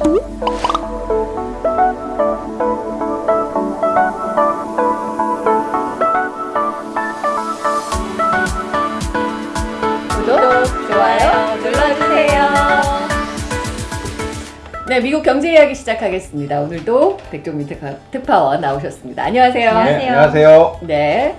구독, 좋아요 눌러주세요. 네, 미국 경제 이야기 시작하겠습니다. 오늘도 백종민 특파, 특파원 나오셨습니다. 안녕하세요. 네, 안녕하세요. 네.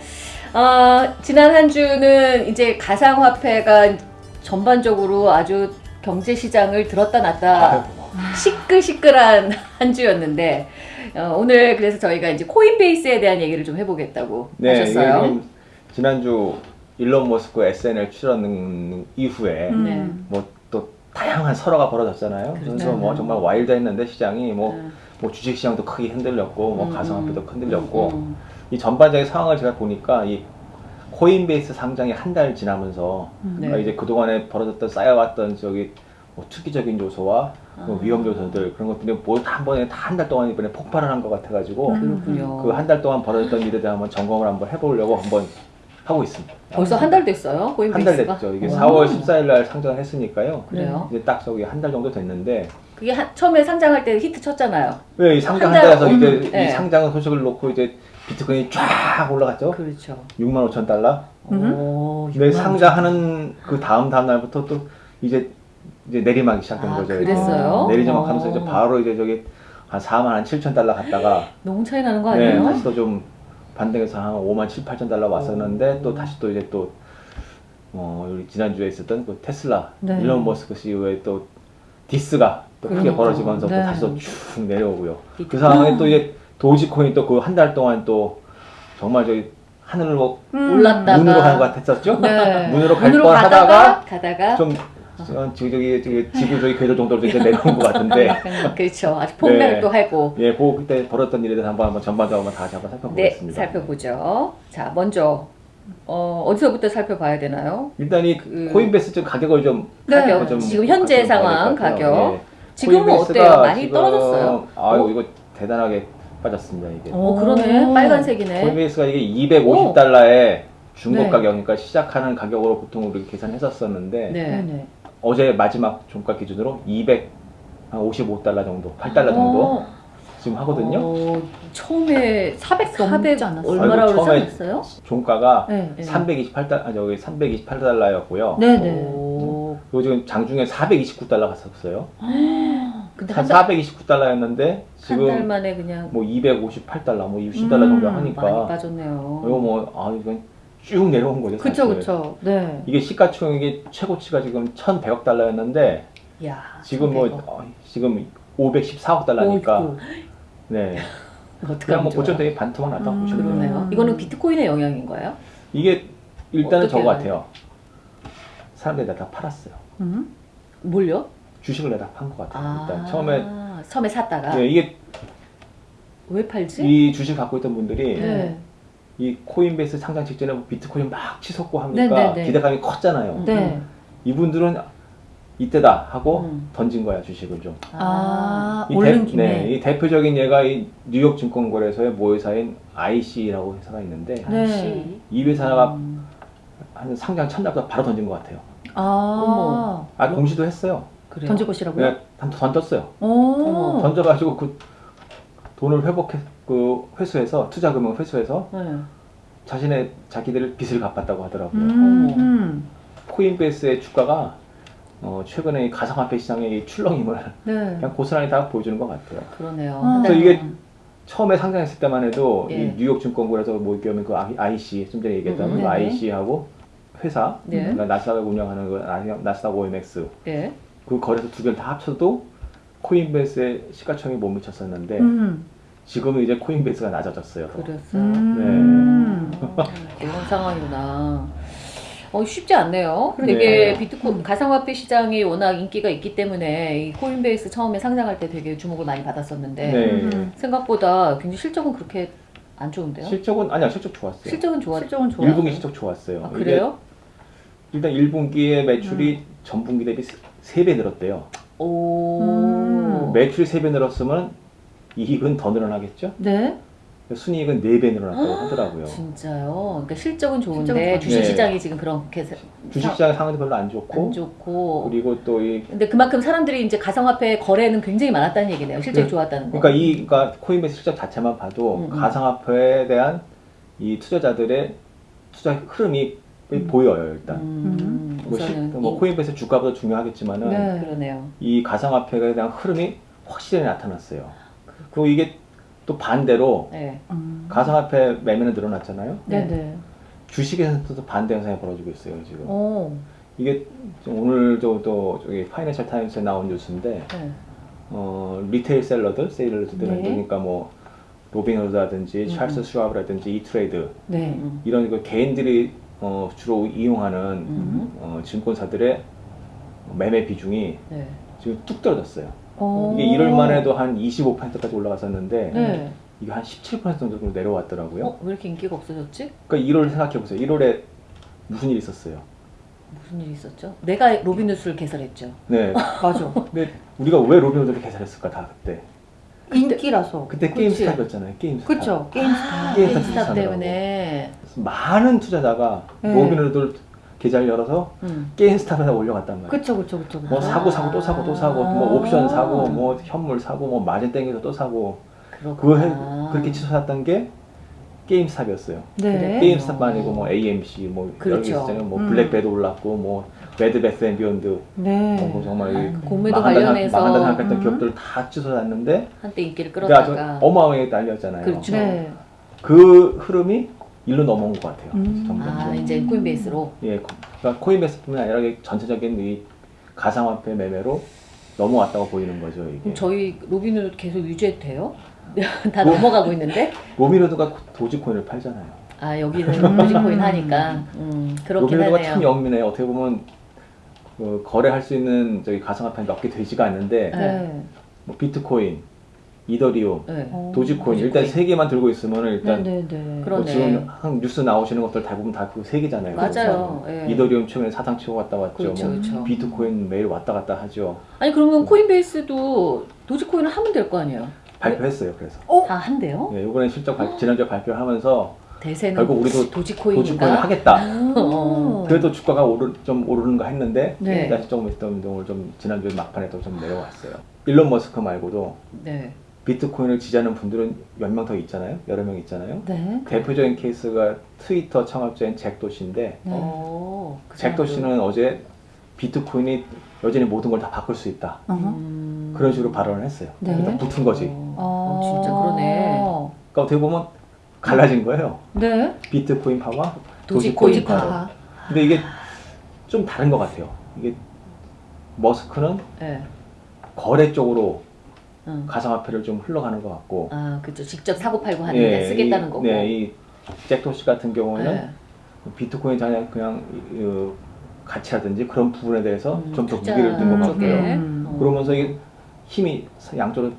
어, 지난 한 주는 이제 가상화폐가 전반적으로 아주 경제 시장을 들었다 놨다 시끌시끌한 한 주였는데 어, 오늘 그래서 저희가 이제 코인베이스에 대한 얘기를 좀 해보겠다고 네, 하셨어요. 지난주 일론 머스크 SNL 출연 이후에 네. 뭐또 다양한 설화가 벌어졌잖아요. 그래서 그렇죠. 뭐 정말 와일드했는데 시장이 뭐, 음. 뭐 주식 시장도 크게 흔들렸고 뭐 음, 가상화폐도 음, 흔들렸고 음, 이 전반적인 상황을 제가 보니까 이 코인베이스 상장이 한 달 지나면서 네. 그러니까 이제 그동안에 벌어졌던 쌓여왔던 저기 뭐 투기적인 요소와 뭐 아. 위험 요소들 그런 것들이 모두 다 한 번에 다 한 달 동안 이번에 폭발을 한 것 같아가지고 그렇군요. 그 한 달 동안 벌어졌던 일에 대한 한번 점검을 한번 해보려고 한번 하고 있습니다. 벌써 한 달 됐어요? 한 달? 됐죠. 이게 와. 4월 14일 날 상장을 했으니까요. 그래요? 이제 딱 저기 한 달 정도 됐는데 그게 한- 처음에 상장할 때 히트 쳤잖아요. 왜 이 상장 한달 달에서 이제 음, 네. 이 상장 소식을 놓고 이제 비트코인이 쫙 올라갔죠. 그렇죠. 6만 5천 달러. 오, 근데 6만 상장하는 그 다음 다음 날부터 또 이제 이제 내리막이 시작된 아, 거죠. 그랬어요? 내리막 하면서 어. 이제 바로 이제 저기 한 4만 한 7천 달러 갔다가 너무 차이 나는 거 네, 아니에요? 다시 또 좀 반등해서 한 5만 7, 8천 달러 왔었는데 오. 또 다시 또 이제 또 어, 우리 지난주에 있었던 그 테슬라 네. 일론 머스크 CEO의 또 디스가 또 크게 그러니까. 벌어지면서 또 네. 다시 또 쭉 내려오고요. 이- 그 상황에 또 이제 도지코인 또 그 한 달 동안 또 정말 저기 하늘을 뭐 올랐다가 문으로 가는 것 같았었죠? 네. 문으로 갈 문으로 뻔 가다가 하다가 가다가 좀 어, 저기 저기 저기 지구 저기 궤도 정도로 이제 내려온 것 같은데 그렇죠. 아주 폭락도 네. 하고 예, 그 그때 벌었던 일에 대해서 한번 한번 전반적으로 한번 다시 한번 네 살펴보겠습니다. 살펴보죠. 자 먼저 어, 어디서부터 살펴봐야 되나요? 일단 이 그- 코인베이스 좀 가격을 좀 네. 가격 좀 지금 현재 상황. 가격 예. 지금은 코인베이스가 어때요? 많이 지금- 떨어졌어요? 아유 어? 이거 대단하게 빠졌습니다 이게. 어 그러네 오. 빨간색이네. 코인베이스가 이게 오. 250달러에 중고 네. 가격이니까 시작하는 가격으로 보통 우리 계산했었었는데 네. 어제 마지막 종가 기준으로 255달러 정도, 8달러 정도 어, 지금 하거든요. 어, 처음에 400, 400 넘지 않았어요? 얼마라고 아이고, 처음에 그랬어요? 종가가 네. 네. 328달, 아 저기 328달러였고요. 네네. 오, 그리고 지금 장중에 429달러 갔었어요. 근데 한한 달, 429달러였는데 한달 지금 만에 그냥 뭐 258달러, 뭐 60달러 음, 정도 많이 하니까 빠졌네요. 이거 뭐 아 이건 쭉 내려온 거죠. 그쵸 사실. 그쵸. 네. 이게 시가총액이 최고치가 지금 1,100억 달러였는데 야, 지금 뭐 1100억. 어, 지금 514억 달러니까 어이구, 네 그냥 뭐 좋아. 보천되게 반토막 났다고 음, 보시면 돼요. 그러네요. 음. 이거는 비트코인의 영향인 거예요? 이게 일단은 저거? 같아요. 사람들이 다 팔았어요. 음. 뭘요? 주식을 내다 판 것 같아요. 아, 일단 처음에 처음에 샀다가 예, 이게 왜 팔지? 이 주식 갖고 있던 분들이 네. 이 코인베이스 상장 직전에 뭐 비트코인 막 치솟고 하니까 네, 네, 네. 기대감이 컸잖아요. 네. 이분들은 이때다 하고 음. 던진 거야 주식을 좀. 아, 이 오른 대, 김에. 네, 이 대표적인 예가 이 뉴욕 증권거래소의 모회사인 IC라고 회사가 있는데 네. 이 회사가 음. 한 상장 첫날부터 바로 던진 것 같아요. 아. 아 공시도 했어요. 그래요? 던질 것이라고요? 단- 던졌어요. 오. 던져가지고 그 돈을 회복해 그 회수해서 투자 금융 회수해서 네. 자신의 자기들 빚을 갚았다고 하더라고요. 음. 음. 코인베이스의 주가가 어, 최근에 이 가상화폐 시장의 이 출렁임을 네. 그냥 고스란히 다 보여주는 것 같아요. 그러네요. 아. 그래서 이게. 처음에 상장했을 때만 해도 예. 이 뉴욕 증권거래소 모이겸의 그 IC 좀 전에 얘기했던 음, 그 네네. IC하고 회사 네. 그러니까 나스닥을 운영하는 그 나- 나스닥 OMX 네. 그 거래소 두 개를 다 합쳐도 코인베이스의 시가총액이 못 미쳤었는데 음. 지금은 이제 코인베이스가 낮아졌어요. 더. 그랬어요. 음. 어, 그런 상황이구나. 어, 쉽지 않네요. 네. 되게 비트코인 가상화폐 시장이 워낙 인기가 있기 때문에 이 코인베이스 처음에 상장할 때 되게 주목을 많이 받았었는데 네. 음. 생각보다 굉장히 실적은 그렇게 안 좋은데요? 실적은 아니야 실적 좋았어요. 실적은 좋았. 실적은 좋아요. 1분기 실적 좋았어요. 아, 그래요? 일단 1분기의 매출이 음. 전분기 대비 3배 늘었대요. 오. 음. 매출이 3배 늘었으면 이익은 더 늘어나겠죠? 네. 순이익은 4배 늘어났다고 하더라고요. 진짜요. 그러니까 실적은 좋은데 실적은 주식시장이 지금 그렇게 사- 주식시장 상황도 별로 안 좋고 안 좋고. 그리고 또 이 근데 그만큼 사람들이 이제 가상화폐 거래는 굉장히 많았다는 얘기네요. 실적이 네. 좋았다는 거. 그러니까 이 그러니까 코인베이스 실적 자체만 봐도 음, 음. 가상화폐에 대한 이 투자자들의 투자 흐름이 보여요 일단. 음, 뭐, 시- 뭐 이- 코인베이스 주가보다 중요하겠지만은 네. 그러네요. 이 가상화폐에 대한 흐름이 확실히 나타났어요. 그리고 이게 또 반대로 네. 음. 가상화폐 매매는 늘어났잖아요. 네, 네. 주식에서도 반대 현상이 벌어지고 있어요 지금. 오. 이게 좀 오늘 저도 저기 파이낸셜 타임스에 나온 뉴스인데 네. 어, retail seller들, seller들 네. 그러니까 뭐 로빈후드라든지 음. 찰스 슈와브라든지 이트레이드 네. 음. 이런 그 개인들이 어, 주로 이용하는 음. 어, 증권사들의 매매 비중이 네. 지금 뚝 떨어졌어요. 오. 이게 1월만 해도 한 25%까지 올라갔었는데 네. 이게 한 17% 정도로 내려왔더라고요. 어, 왜 이렇게 인기가 없어졌지? 그러니까 1월 생각해 보세요. 1월에 무슨 일이 있었어요? 무슨 일이 있었죠? 내가 로빈후드를 개설했죠. 네. 맞아. 근데 우리가 왜 로빈후드를 개설했을까 다 그때? 인기라서. 그때. 게임스탑이었잖아요. 게임스탑. 그렇죠. 게임스타. 게임스탑 게임스탑 비슷하더라고. 때문에. 많은 투자자가 네. 로빈후드 계좌를 열어서 음. 게임스탑에다 몰려갔단 말이에요. 그렇죠, 그렇죠, 그렇죠. 뭐 아. 사고 사고 또 사고 또 사고 뭐 옵션 사고 뭐 현물 사고 뭐 마진 땡겨서 또 사고 그거. 해, 그렇게 치솟았던 게 게임스탑이었어요. 네. 게임스탑 아니고 뭐 AMC 뭐 그렇죠. 있었잖아요. 뭐 음. 블랙베리 올랐고 뭐 베드 배스 앤 비욘드 네. 뭐 정말 이 그 공매도 망한다 생각- 관련해서 망한다 생각했던 음. 기업들 다 치솟았는데 한때 인기를 끌었다가 어마어마하게 날렸잖아요. 그렇죠. 네. 그 흐름이 일로 넘어온 것 같아요. 음. 아 이제 코인베이스로 예, 코- 그러니까 코인베이스뿐만 아니라 전체적인 이 가상화폐 매매로 넘어왔다고 보이는 거죠 이게. 저희 로빈을 계속 유지해도 돼요? 다 뭐? 넘어가고 있는데 로빈후드가 도지코인을 팔잖아요. 아 여기는 도지코인 하니까 음, 그렇긴 로빈후드가 하네요. 참 영민해요. 어떻게 보면 그 거래할 수 있는 저기 가상화폐 몇 개 되지가 않는데 네. 뭐 비트코인, 이더리움, 네. 어. 도지코인 일단 도지코인. 세 개만 들고 있으면 네, 일단 네, 네. 뭐 그러네. 지금 한 뉴스 나오시는 것들 대부분 다 그 세 개잖아요. 맞아요. 예. 이더리움 최근에 사상 치고 갔다 왔죠. 그렇죠, 뭐 그렇죠. 비트코인 매일 왔다 갔다 하죠. 아니 그러면 코인베이스도 도지코인을 하면 될 거 아니에요? 발표했어요. 그래서 어? 다 한대요? 예, 이번에 실적 발, 지난주에 발표하면서 대세는 결국 우리도 도지코인인가? 도지코인을 하겠다. 어. 그래도 주가가 오르, 좀 오르는가 했는데 네. 다시 조금 있던 운동을 좀 지난주에 막판에 또 좀 내려왔어요. 일론 머스크 말고도 네. 비트코인을 지지하는 분들은 몇 명 더 있잖아요. 여러 명 있잖아요. 네. 대표적인 케이스가 트위터 창업자인 잭 도시인데 네. 어, 그 잭 사람도- 도시는 어제 비트코인이 여전히 모든 걸 다 바꿀 수 있다. 어허. 음. 그런 식으로 발언을 했어요. 네. 그러니까 붙은 거지. 어, 어, 진짜 그러네. 그러니까 어떻게 보면 갈라진 거예요. 네. 비트코인 파와 도지코인 도지코인 파. 파. 아. 근데 이게 좀 다른 것 같아요. 이게 머스크는 네. 거래 쪽으로 응. 가상화폐를 좀 흘러가는 것 같고 아, 그죠. 직접 사고 팔고 하는데 쓰겠다는 이, 거고. 네, 이 잭도시 같은 경우에는 네. 비트코인 그냥 그냥 이, 어, 가치라든지 그런 부분에 대해서 음, 좀더 투자 무게를 둔 것. 같고요. 음. 어, 그러면서 이게 힘이 양쪽으로.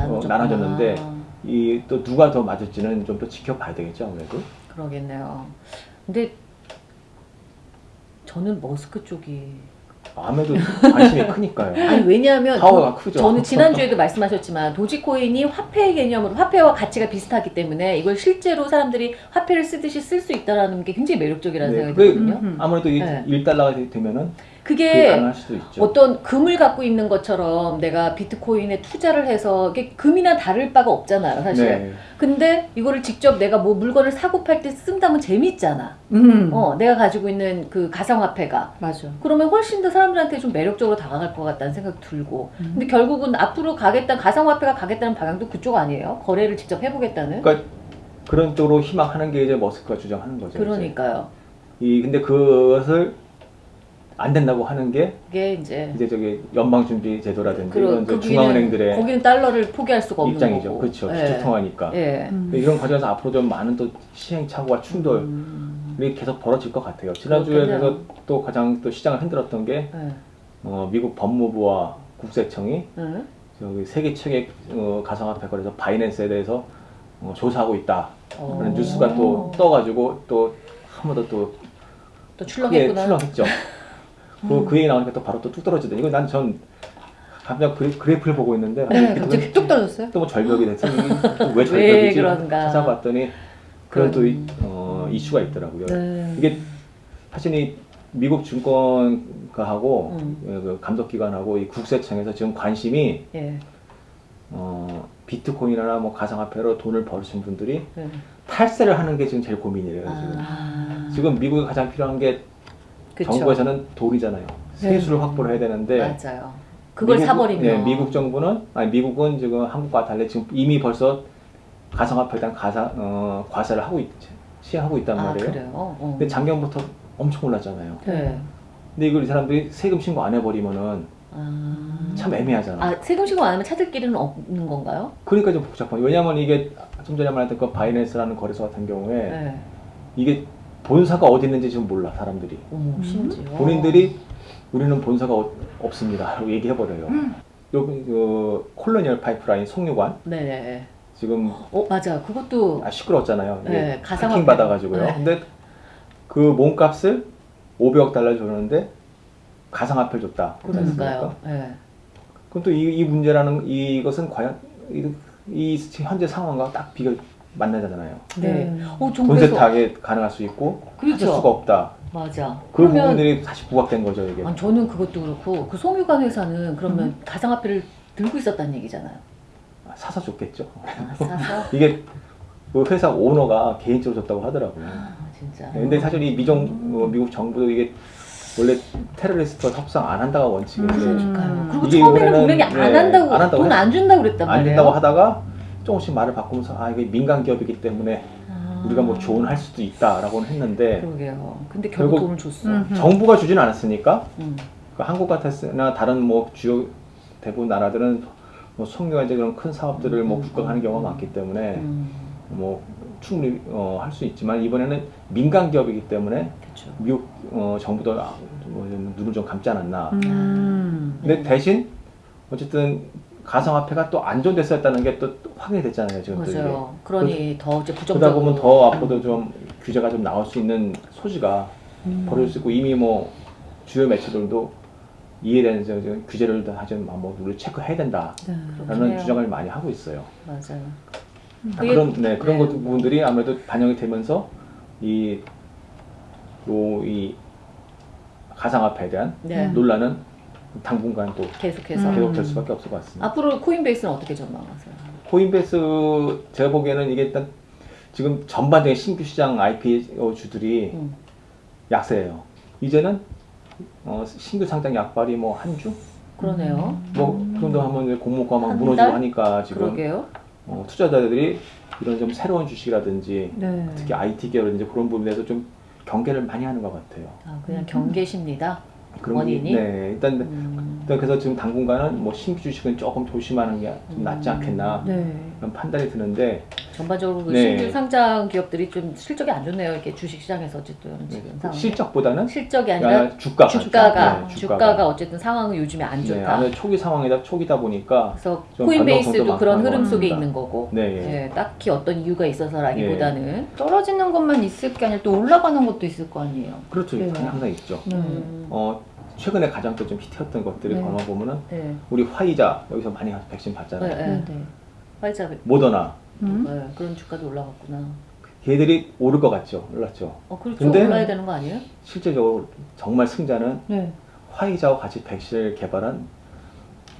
어, 나눠졌는데 이 또 누가 더 맞을지는 좀 더 지켜봐야 되겠죠 아무래도. 그러겠네요. 근데 저는 머스크 쪽이 아무래도 관심이 크니까요. 아니 왜냐하면 파워가 크죠. 저는 지난주에도 말씀하셨지만 도지코인이 화폐 개념으로 화폐와 가치가 비슷하기 때문에 이걸 실제로 사람들이 화폐를 쓰듯이 쓸 수 있다는 게 굉장히 매력적이라는 네, 생각이 들거든요. 음. 아무래도 네. 1달러가 되면은 그게. 어떤 금을 갖고 있는 것처럼 내가 비트코인에 투자를 해서 이게 금이나 다를 바가 없잖아요, 사실. 네. 근데 이거를 직접 내가 뭐 물건을 사고 팔 때 쓴다면 재밌잖아. 음. 어, 내가 가지고 있는 그 가상화폐가. 맞아. 그러면 훨씬 더 사람들한테 좀 매력적으로 다가갈 것 같다는 생각이 들고. 음. 근데 결국은 앞으로 가겠다, 가상화폐가 가겠다는 방향도 그쪽 아니에요? 거래를 직접 해보겠다는? 그러니까 그런 쪽으로 희망하는 게 이제 머스크가 주장하는 거죠. 이제. 그러니까요. 이 근데 그것을 안 된다고 하는 게 그게 이제. 이제 저기 연방 준비 제도라든지 그러- 이런 거기는- 중앙은행들의 거기는 달러를 포기할 수가 없는 입장이죠. 거고. 그렇죠. 예. 기초통화니까. 예. 음. 이런 과정에서 앞으로 좀 많은 또 시행착오와 충돌이 음. 계속 벌어질 것 같아요. 지난주에. 그래서 또 가장 또 시장을 흔들었던 게 예. 어, 미국 법무부와 국세청이 예. 저기 세계 최대 어, 가상화폐 거래소 바이낸스에 대해서 어, 조사하고 있다. 어. 그런 뉴스가 또 떠가지고 또 한 번 더또또 출렁했구나. 출렁했죠. 그, 그 얘기 나오니까 또 바로 또 뚝 떨어지더니 이거 난전 갑자기 그래, 그래프를 보고 있는데 네, 이게 갑자기 뚝 떨어졌어요? 또 뭐 절벽이 됐어. 또왜 왜 절벽이지? 그런가. 찾아봤더니 그런 또 이, 음. 어, 이슈가 있더라고요. 네. 이게 사실 이 미국 증권가하고 음. 그 감독기관하고 이 국세청에서 지금 관심이 예. 어, 비트코인이나 뭐 가상화폐로 돈을 벌으신 분들이 네. 탈세를 하는 게 지금 제일 고민이래요. 지금. 아, 지금 미국에 가장 필요한 게 그쵸. 정부에서는 돈이잖아요. 세수를 확보를 해야 되는데 맞아요. 그걸 미국- 사버리면 네, 미국 정부는 아니 미국은 지금 한국과 달리 지금 이미 벌써 가상화폐에 대한 가사 어, 과세를 하고 있, 시행하고 있단 아 말이에요. 그래요. 어. 근데 작년부터 엄청 올랐잖아요. 네. 근데 이걸 이 사람들이 세금 신고 안 해버리면은 아, 참 애매하잖아. 아 세금 신고 안 하면 찾을 길은 없는 건가요? 그러니까 좀 복잡한. 왜냐하면 이게 좀 전에 말했던 그 바이낸스라는 거래소 같은 경우에 네. 이게 본사가 어디 있는지 지금 몰라 사람들이. 어머 심지어 본인들이 우리는 본사가 어- 없습니다. 라고 얘기해버려요. 음. 요, 요 콜로니얼 파이프라인 송유관 네. 지금 어 맞아. 그것도 아, 시끄러웠잖아요. 네, 가상화폐. 해킹 받아가지고요. 네. 근데 그 몸값을 500억 달러 줬는데 가상화폐를 줬다. 그러니까요. 네. 그럼 또이 문제라는 이것은 과연 이, 이 현재 상황과 딱 비교 맞나잖아요. 네. 어, 좀돈 그래서 세탁에 가능할 수 있고 그렇죠. 할 수가 없다. 맞아. 그 그러면 부분들이 다시 부각된 거죠 이게. 아니, 저는 그것도 그렇고 그 송유관 회사는 그러면 음. 가상화폐를 들고 있었다는 얘기잖아요. 아, 사서 줬겠죠. 아, 사서 이게 그 회사 오너가 개인적으로 줬다고 하더라고요. 아, 진짜. 네, 근데 사실 이 미정 어, 미국 정부도 이게 원래 테러리스트와 협상 안 한다가 원칙인데 그러니까요. 음. 그리고 이게 처음에는 분명히 안 네, 한다고, 안 한다고 돈안 준다고 그랬단 안 말이에요. 된다고 하다가 조금씩 말을 바꾸면서 아 이게 민간 기업이기 때문에 아. 우리가 뭐 조언할 수도 있다라고는 했는데 그러게요. 근데 결국, 결국- 돈을 줬어. 음. 정부가 주진 않았으니까 음. 그 한국 같았으나 다른 뭐 주요 대부분 나라들은 뭐 송유와 이제 그런 큰 사업들을 뭐 음, 국가하는 음, 경우가 음. 많기 때문에 음. 뭐 충분히 어, 할 수 있지만 이번에는 민간 기업이기 때문에 그렇죠. 미국 어, 정부도 아, 뭐 눈을 좀 감지 않았나. 음. 근데 대신 어쨌든 가상화폐가 또 안전됐었다는 게 또 확인이 됐잖아요 지금 또 이게. 맞아요. 그러니 더 이제 그러다 부정적으로. 보면 더 앞으로도 좀 규제가 좀 나올 수 있는 소지가 음. 벌어질 수 있고 이미 뭐 주요 매체들도 이에 대한 이제 규제를 다 하지 뭐 누를 체크해야 된다라는 네. 주장을 많이 하고 있어요. 맞아요. 아, 그게- 그런 네 그런 네. 것 부분들이 아무래도 반영이 되면서 이 요, 이 가상화폐에 대한 네. 음. 논란은 당분간 또 계속해서. 음. 계속될 수밖에 없을 것 같습니다. 앞으로 코인베이스는 어떻게 전망하세요? 코인베이스 제가 보기에는 이게 일단 지금 전반적인 신규 시장 IPO 주들이 음. 약세예요. 이제는 어, 신규 상장 약발이 뭐 한 주? 그러네요. 뭐그 정도 하면 이제 공모가 막한 무너지고 달? 하니까 지금. 어, 투자자들이 이런 좀 새로운 주식이라든지 네. 특히 IT 계열이든지 그런 부분에서 좀 경계를 많이 하는 것 같아요. 아, 그냥 경계십니다. 그런 원인이? 게, 네, 일단 음. 일단 그래서 지금 당분간은 뭐 신규 주식은 조금 조심하는 게 좀 낫지 음. 않겠나 네. 그런 판단이 드는데 전반적으로 그 네. 신규 상장 기업들이 좀 실적이 안 좋네요. 이렇게 주식 시장에서 어쨌든 지금 상황. 네, 실적보다는 실적이 아니라 아니라 주가가 주가가 네, 주가가 어쨌든 상황은 요즘에 안 네, 좋다. 아무래도 초기 상황이다 초기다 보니까 그래서 좀 코인베이스도 그런 많고 흐름 하는 속에 것 같습니다. 있는 거고. 네, 예. 예, 딱히 어떤 이유가 있어서라기보다는 떨어지는 것만 있을 게 아니라 또 올라가는 것도 있을 거 아니에요. 그렇죠 네. 항상 있죠. 네. 음, 어 최근에 가장 또 좀 히트했던 것들이 네. 걸어 보면은 네. 우리 화이자 여기서 많이 백신 받잖아요. 네, 네. 네. 네. 화이자 모더나 음? 네, 그런 주가도 올라갔구나. 걔들이 오를 것 같죠. 올랐죠. 어 그렇죠. 근데- 올라야 되는 거 아니에요? 실제적으로 정말 승자는 네. 화이자와 같이 백신을 개발한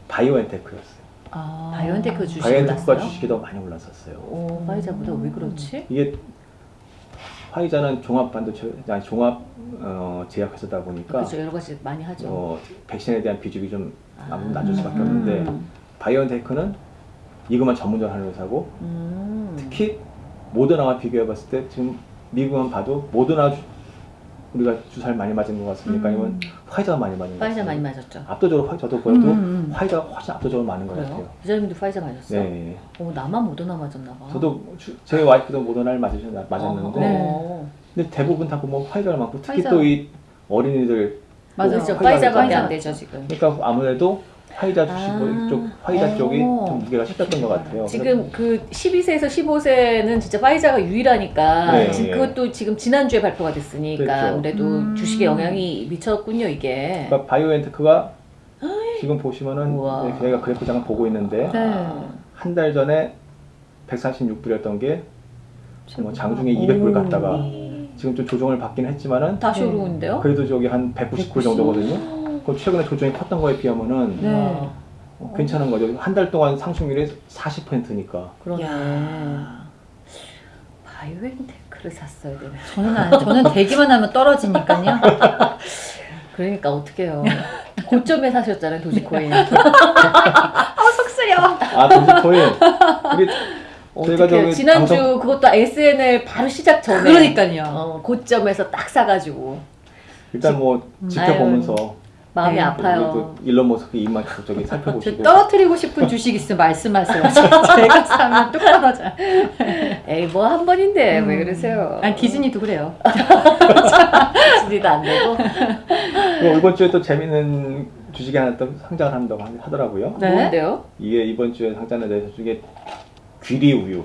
바이오엔테크였어요. 아. 바이오엔테크 주식 바이오엔테크가 올랐어요? 주식이 더 많이 올랐었어요. 오, 화이자보다 왜 그렇지? 이게 화이자는 종합 반도체 아니 종합 어, 제약 회사다 보니까 그렇죠. 여러 가지 많이 하죠. 어, 백신에 대한 비중이 좀 아. 낮을 수밖에 음. 없는데 바이오엔테크는 이것만 전문적으로 하는 회사고 음. 특히 모더나와 비교해봤을 때 지금 미국만 봐도 모더나 주- 우리가 주사를 많이 맞은 것 같습니까? 음. 화이자가 많이 맞은 것 화이자 같습니까? 많이 맞았죠. 압도적으로 화이 저도 보여도 음, 음. 화이자가 훨씬 압도적으로 많은 것? 같아요. 부자님도 화이자 맞았어요? 네. 어, 나만 모더나 맞았나 봐. 저도 주- 제 와이프도 모더나를 맞으셨, 맞았는데 어, 근데 대부분 다 보면 화이자가 많고 특히 화이자. 또 이 어린이들 맞아. 그렇죠. 화이자가 화이자밖에 화이자. 안 되죠 지금. 그러니까 아무래도 화이자 주식 아. 쪽 화이자 쪽이 어. 좀 무게가 셨던 것 같아요. 지금 그 12세에서 15세는 진짜 화이자가 유일하니까 네, 지금 예. 그것도 지금 지난주에 발표가 됐으니까 그렇죠. 아무래도 음. 주식에 영향이 미쳤군요 이게. 그러니까 바이오엔테크가 지금 보시면은 우와. 네, 저희가 그래프 잠깐 보고 있는데 네. 한달 전에 136불이었던 게 뭐 장중에 200불 갔다가 지금 좀 조정을 받긴 했지만은 다시 네. 오르는데요? 그래도 저기 한 190불 정도거든요. 그럼 최근에 조정이 컸던 거에 비하면은 네. 와, 어, 괜찮은 거죠. 한 달 동안 상승률이 40%니까. 그러네. 야. 바이오엔테크를 샀어야 되네. 저는 안, 저는 대기만 하면 떨어지니까요. 그러니까 어떡해요. 고점에 사셨잖아요, 도지코인. 아 속쓰려. 아 도지코인. 우리. 저기 지난주 방송- 그것도 SNL 바로 시작 전에 그러니까요. 어, 고점에서 딱 사가지고 일단 뭐 지켜보면서 마음이 네. 아파요. 또 일론 머스크 입만 저기 저 살펴보시고 떨어뜨리고 싶은 주식 있으면 말씀하세요. 제가 사면 뚝 떨어져. 에이 뭐 한 번인데 왜 음. 그러세요? 아니 디즈니도 그래요. 디즈니도 안 되고 그리고 이번 주에 또 재밌는 주식이 하나 또 상장을 한다고 하- 하더라고요. 네. 뭔데요? 이게 이번 주에 상장된 데서 중에 귀리 우유,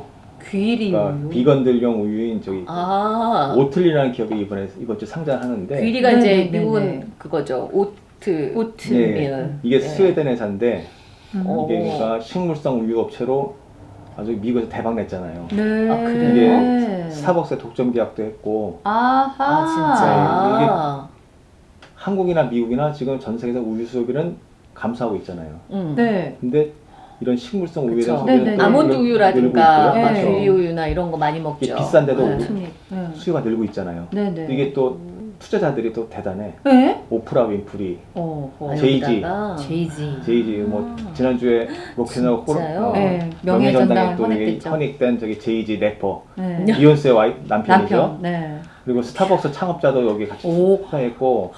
귀리 그러니까 우유. 비건들용 우유인 저기 아 오틀리라는 기업이 이번에 이번 주 상장하는데 귀리가 네, 이제 네, 네, 미국은 네. 그거죠. oat. oat. 예, 예. 이게 예. 스웨덴 회사인데 음. 어. 이게 그러니까 식물성 우유 업체로 아주 미국에서 대박 냈잖아요. 네. 아, 그래요? 이게 스타벅스에 독점 계약도 했고 아하. 아 진짜. 한국이나 미국이나 지금 전 세계에서 우유 수요비는 감소하고 있잖아요. 음. 네. 근데 이런 식물성 우유에 대한. 소비는 아몬드 우유라든가. 네. 우유나 이런 거 많이 먹죠. 이게 비싼데도 네. 네. 수요가 늘고 있잖아요. 네네. 이게 또 투자자들이 또 대단해. 네? 오프라 윈프리, 어. 어. 제이지. 제이지. 제이지 뭐 지난주에 로큰롤 아. 진짜요? 네. 명예전당에 명예전당 또 이게 헌액됐죠. 헌액된 저기 제이지 래퍼 네. 비욘세 와이 남편이죠. 남편. 네. 그리고 스타벅스 창업자도 여기 같이 오. 투자했고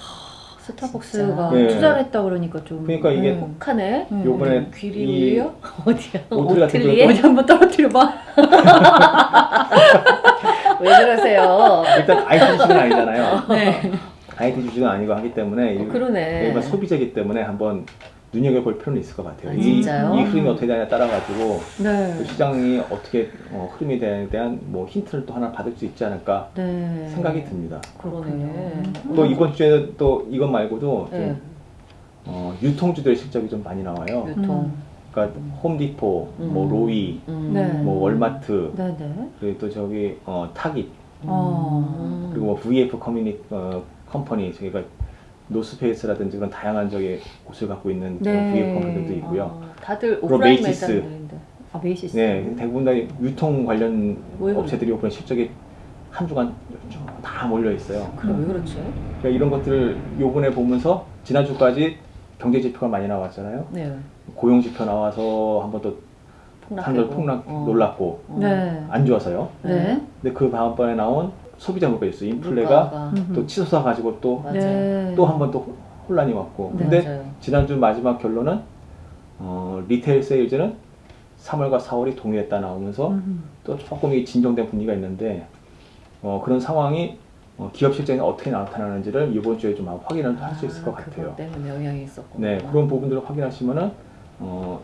스타벅스가. 네. 투자를 했다 그러니까 좀. 그러니까 이게 네. 혹하네. 음. 요번에 귀리 이 우유요? 어디야? 오트리 같은 오트리에? 어디 한번 떨어뜨려 봐. 왜 그러세요? 일단 IT 주식은 아니잖아요. 네. IT 주식은 아니고 하기 때문에 어, 이- 그러네. 일반 소비자이기 때문에 한번 눈여겨볼 필요는 있을 것 같아요. 아, 이, 진짜요? 이 흐름이 어떻게 되냐에 따라 가지고 네. 그 시장이 어떻게 어, 흐름에 대한, 대한 뭐 힌트를 또 하나 받을 수 있지 않을까 네. 생각이 듭니다. 그러네. 또 이번 주에는 또 이것 말고도 좀, 네. 어, 유통주들의 실적이 좀 많이 나와요. 유통. 그러니까 홈디포, 뭐 음. 로이, 음. 네. 뭐 월마트, 네네. 그리고 또 저기 어, 타깃, 어. 음. 그리고 뭐 VF 커뮤니 어, 컴퍼니 저희가 노스페이스라든지 그런 다양한 저기 곳을 갖고 있는 그런 네. VF 컴퍼니들도 있고요. 어, 다들 오프라인. 매장들인데. 아 메이시스. 네, 대부분 다 유통 관련 왜? 업체들이 오픈 실적이 한 주간 쭉다 몰려 있어요. 그래 왜 그렇지? 그러니까 이런 것들을 요번에 보면서 지난주까지 경제 지표가 많이 나왔잖아요. 네. 고용 지표 나와서 한번 또 사람들 폭락되고. 폭락 어. 놀랐고 어. 네. 안 좋아서요. 네. 근데 그 다음번에 나온 소비자 물가 지수 인플레가 물가가. 또 치솟아 가지고 또. 네. 또한 번 또 혼란이 왔고 네. 근데 맞아요. 지난주 마지막 결론은 어, 리테일 세일즈는 3월과 4월이 동일했다 나오면서 음흠. 또 조금 이 진정된 분위기가 있는데 어, 그런 상황이 어, 기업 실적에 어떻게 나타나는지를 이번 주에 좀 확인을 할수 있을 것 아, 같아요. 때문에 영향이 있었고. 네 그런 부분들을 확인하시면은 어,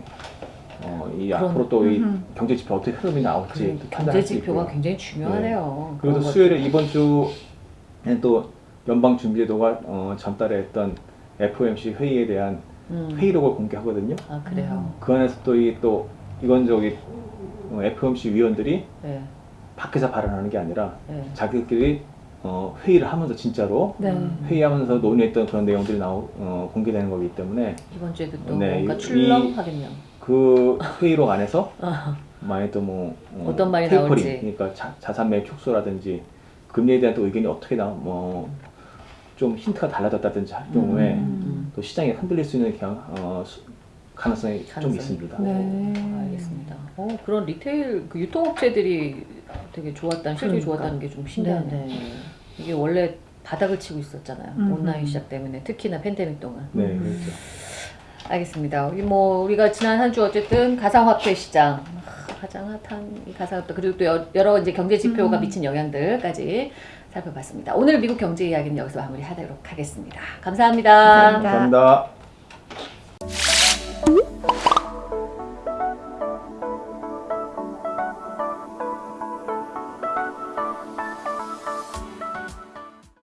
어, 이 그런- 앞으로 또 이. 경제 지표 어떻게 흐름이 나올지 그또 경제 지표가. 굉장히 중요하네요. 그리고 또 그런 수요일에 이번 주에 또 연방 준비제도가 어, 전달에 했던 FOMC 회의에 대한. 음. 회의록을 공개하거든요. 아 그래요. 그 안에서 또 이또 이건 저기 어, FOMC 위원들이 네. 밖에서 발언하는 게 아니라 네. 자기들끼리 어, 회의를 하면서 진짜로 네. 음. 회의하면서 논의했던 그런 내용들이 나오, 어, 공개되는 거기 때문에 이번 주에도 또 네, 뭔가 이- 출렁하겠네요. 그 회의록 안에서 아, 만약 또뭐 어, 어떤 말이 테이퍼링, 나올지. 그러니까 자, 자산 매입 축소라든지 금리에 대한 또 의견이 어떻게 나 뭐좀 힌트가 달라졌다든지 할 경우에 음. 또 시장이 흔들릴 수 있는 경, 어, 수- 가능성이 좀 가능성이 있습니다. 있고. 네. 알겠습니다. 어, 그런 리테일 그 유통업체들이 되게 좋았다는 실적이 그러니까. 좋았다는 게 좀 신기하네요. 네. 이게 원래 바닥을 치고 있었잖아요. 음. 온라인 시작 때문에 특히나 팬데믹 동안. 네, 음. 그렇죠. 알겠습니다. 우리 뭐 우리가 지난 한 주 어쨌든 가상화폐 시장 아, 가장 핫한 이 가상화폐 그리고 또 여- 여러 이제 경제 지표가 음. 미친 영향들까지 살펴봤습니다. 오늘 미국 경제 이야기는 여기서 마무리하도록 하겠습니다. 감사합니다. 감사합니다. 감사합니다.